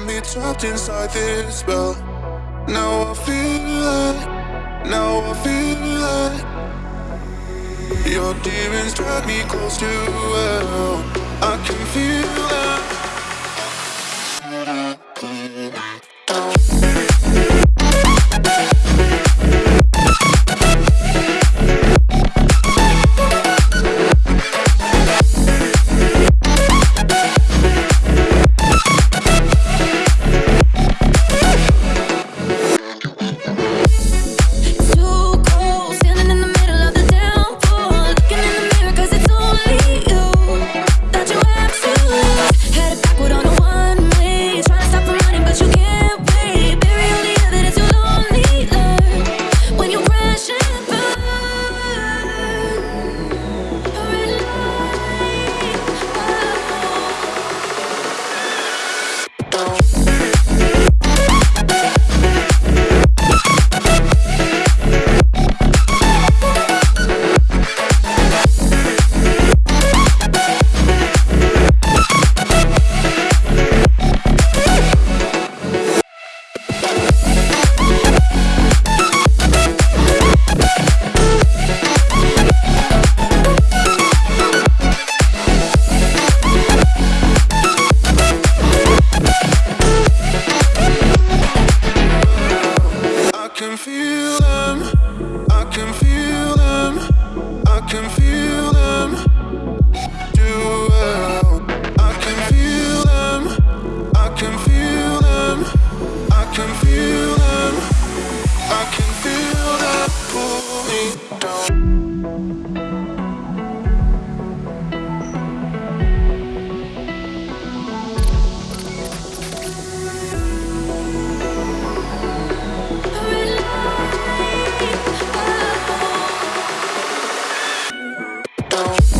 got me trapped inside this spell. Now I feel like, now I feel like your demons drag me close to hell. Show.